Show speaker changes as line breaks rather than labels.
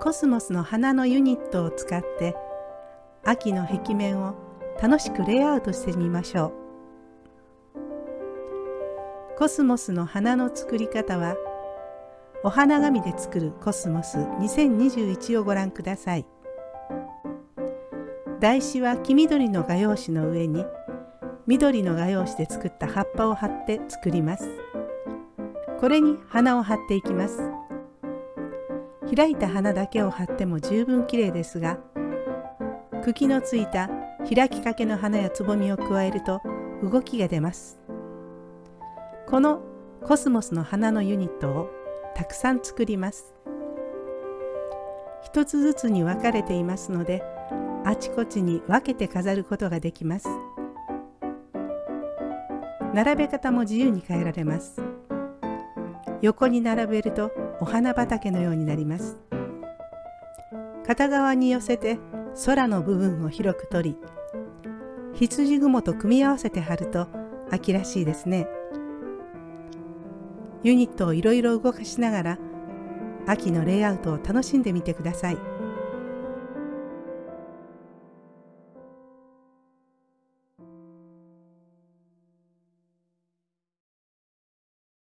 コスモスの花のユニットを使って秋の壁面を楽しくレイアウトしてみましょう。コスモスの花の作り方はお花紙で作るコスモス2021をご覧ください。台紙は黄緑の画用紙の上に緑の画用紙で作った葉っぱを貼って作ります。これに花を貼っていきます。開いた花だけを貼っても十分綺麗ですが茎のついた開きかけの花やつぼみを加えると動きが出ます。このコスモスの花のユニットをたくさん作ります。一つずつに分かれていますのであちこちに分けて飾ることができます。並べ方も自由に変えられます。横に並べるとお花畑のようになります片側に寄せて空の部分を広く取り羊雲と組み合わせて貼ると秋らしいですねユニットをいろいろ動かしながら秋のレイアウトを楽しんでみてください。